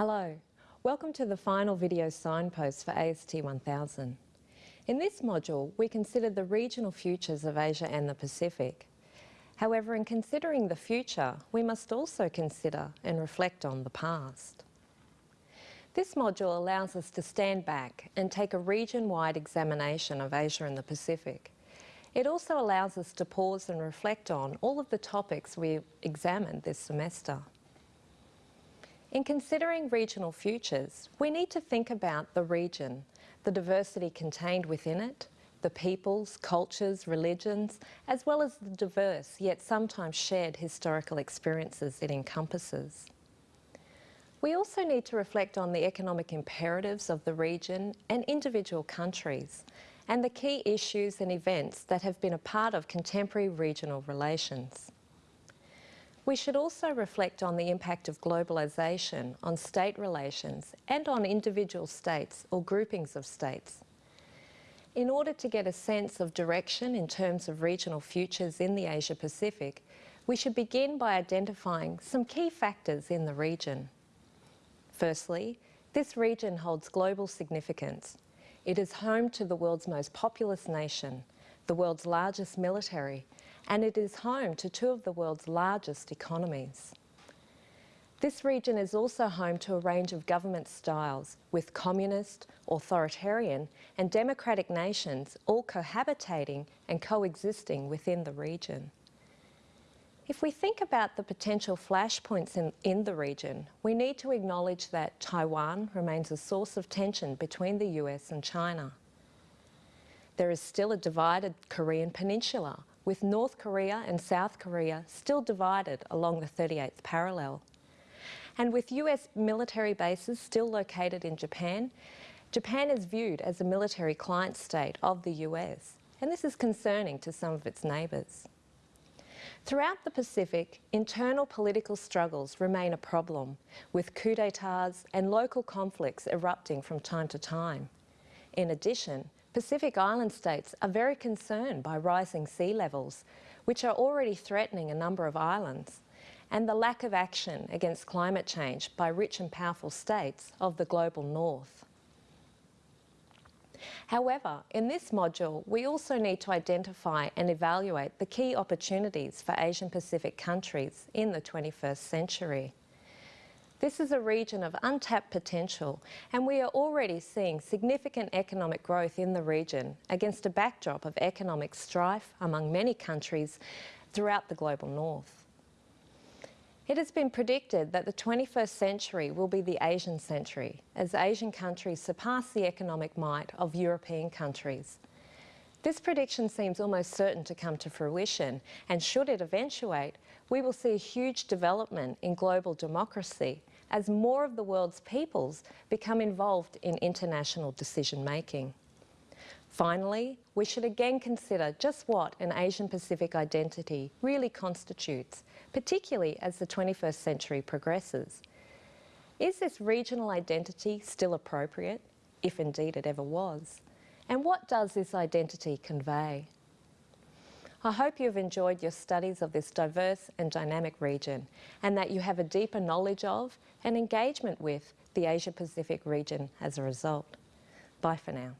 Hello, welcome to the final video signpost for AST 1000. In this module, we considered the regional futures of Asia and the Pacific. However, in considering the future, we must also consider and reflect on the past. This module allows us to stand back and take a region-wide examination of Asia and the Pacific. It also allows us to pause and reflect on all of the topics we examined this semester. In considering regional futures, we need to think about the region, the diversity contained within it, the peoples, cultures, religions, as well as the diverse yet sometimes shared historical experiences it encompasses. We also need to reflect on the economic imperatives of the region and individual countries, and the key issues and events that have been a part of contemporary regional relations. We should also reflect on the impact of globalisation on state relations and on individual states or groupings of states. In order to get a sense of direction in terms of regional futures in the Asia Pacific, we should begin by identifying some key factors in the region. Firstly, this region holds global significance. It is home to the world's most populous nation, the world's largest military, and it is home to two of the world's largest economies. This region is also home to a range of government styles, with communist, authoritarian and democratic nations all cohabitating and coexisting within the region. If we think about the potential flashpoints in, in the region, we need to acknowledge that Taiwan remains a source of tension between the US and China. There is still a divided Korean peninsula, with North Korea and South Korea still divided along the 38th parallel. And with US military bases still located in Japan, Japan is viewed as a military client state of the US, and this is concerning to some of its neighbours. Throughout the Pacific, internal political struggles remain a problem, with coups d'etats and local conflicts erupting from time to time. In addition, Pacific Island states are very concerned by rising sea levels, which are already threatening a number of islands, and the lack of action against climate change by rich and powerful states of the global north. However, in this module, we also need to identify and evaluate the key opportunities for Asian Pacific countries in the 21st century. This is a region of untapped potential and we are already seeing significant economic growth in the region against a backdrop of economic strife among many countries throughout the global north. It has been predicted that the 21st century will be the Asian century as Asian countries surpass the economic might of European countries. This prediction seems almost certain to come to fruition and should it eventuate, we will see a huge development in global democracy as more of the world's peoples become involved in international decision making. Finally, we should again consider just what an Asian Pacific identity really constitutes, particularly as the 21st century progresses. Is this regional identity still appropriate, if indeed it ever was? And what does this identity convey? I hope you have enjoyed your studies of this diverse and dynamic region and that you have a deeper knowledge of and engagement with the Asia Pacific region as a result. Bye for now.